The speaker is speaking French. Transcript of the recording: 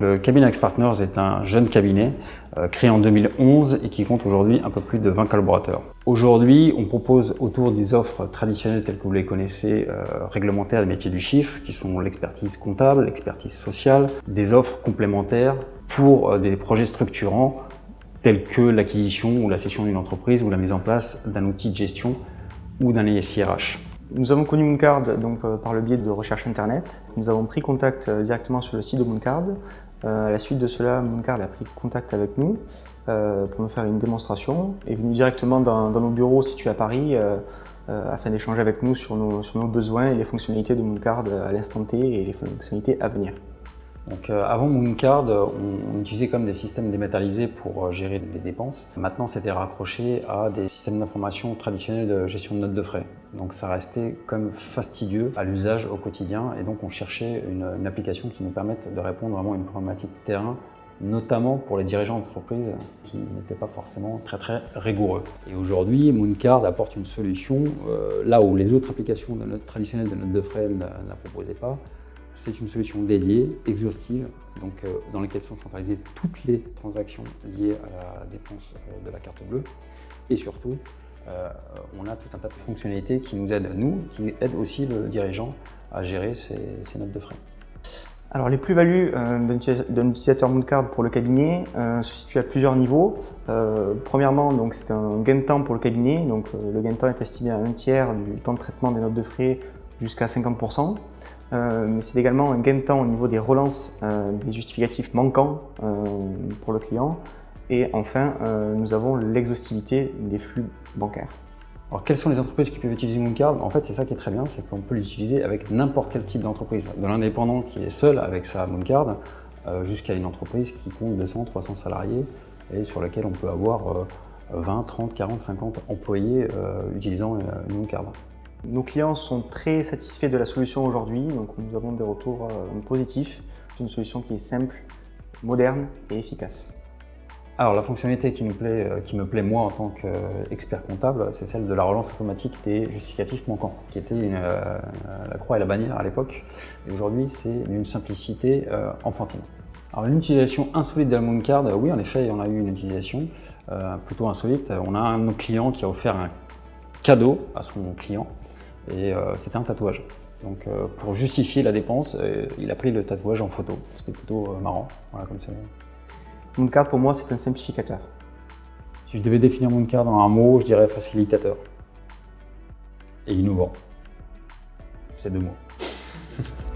Le cabinet X Partners est un jeune cabinet euh, créé en 2011 et qui compte aujourd'hui un peu plus de 20 collaborateurs. Aujourd'hui, on propose autour des offres traditionnelles telles que vous les connaissez, euh, réglementaires des métiers du chiffre, qui sont l'expertise comptable, l'expertise sociale, des offres complémentaires pour euh, des projets structurants tels que l'acquisition ou la cession d'une entreprise ou la mise en place d'un outil de gestion ou d'un ISIRH. Nous avons connu Mooncard donc, par le biais de recherche internet. Nous avons pris contact directement sur le site de Mooncard à la suite de cela, Mooncard a pris contact avec nous euh, pour nous faire une démonstration, est venu directement dans, nos bureaux situés à Paris euh, afin d'échanger avec nous sur nos, sur nos, besoins et les fonctionnalités de Mooncard à l'instant T et les fonctionnalités à venir. Euh, avant Mooncard, on, utilisait comme des systèmes dématérialisés pour euh, gérer les dépenses. Maintenant, c'était raccroché à des systèmes d'information traditionnels de gestion de notes de frais. Donc ça restait comme fastidieux à l'usage au quotidien et donc on cherchait une, application qui nous permette de répondre vraiment à une problématique de terrain notamment pour les dirigeants d'entreprise qui n'étaient pas forcément très très rigoureux. Et aujourd'hui, Mooncard apporte une solution euh, là où les autres applications de traditionnelles de notes de frais ne la proposaient pas. C'est une solution dédiée, exhaustive, donc, euh, dans laquelle sont centralisées toutes les transactions liées à la dépense euh, de la carte bleue. Et surtout, euh, on a tout un tas de fonctionnalités qui nous aident, nous, qui aident aussi le dirigeant à gérer ses, notes de frais. Alors les plus-values d'un utilisateur Mooncard pour le cabinet se situent à plusieurs niveaux. premièrement, c'est un gain de temps pour le cabinet. Donc, le gain de temps est estimé à un tiers du temps de traitement des notes de frais jusqu'à 50%. Euh, mais c'est également un gain de temps au niveau des relances euh, des justificatifs manquants euh, pour le client. Et enfin, nous avons l'exhaustivité des flux bancaires. Alors, quelles sont les entreprises qui peuvent utiliser Mooncard? En fait, c'est ça qui est très bien, c'est qu'on peut l'utiliser avec n'importe quel type d'entreprise. De l'indépendant qui est seul avec sa Mooncard, jusqu'à une entreprise qui compte 200, 300 salariés et sur laquelle on peut avoir 20, 30, 40, 50 employés utilisant une Mooncard. Nos clients sont très satisfaits de la solution aujourd'hui, donc nous avons des retours euh, positifs. C'est une solution qui est simple, moderne et efficace. Alors la fonctionnalité qui me plaît, euh, qui me plaît moi en tant qu'expert comptable, c'est celle de la relance automatique des justificatifs manquants, qui était euh, la croix et la bannière à l'époque. Et aujourd'hui, c'est d'une simplicité enfantine. Alors une utilisation insolite de la Mooncard, oui en effet, on a eu une utilisation plutôt insolite. On a un de nos clients qui a offert un cadeau à son client et euh, c'était un tatouage. Donc euh, pour justifier la dépense, euh, il a pris le tatouage en photo. C'était plutôt marrant, voilà comme c'est. Mooncard pour moi c'est un simplificateur. Si je devais définir Mooncard dans un mot, je dirais facilitateur. Et innovant. C'est deux mots.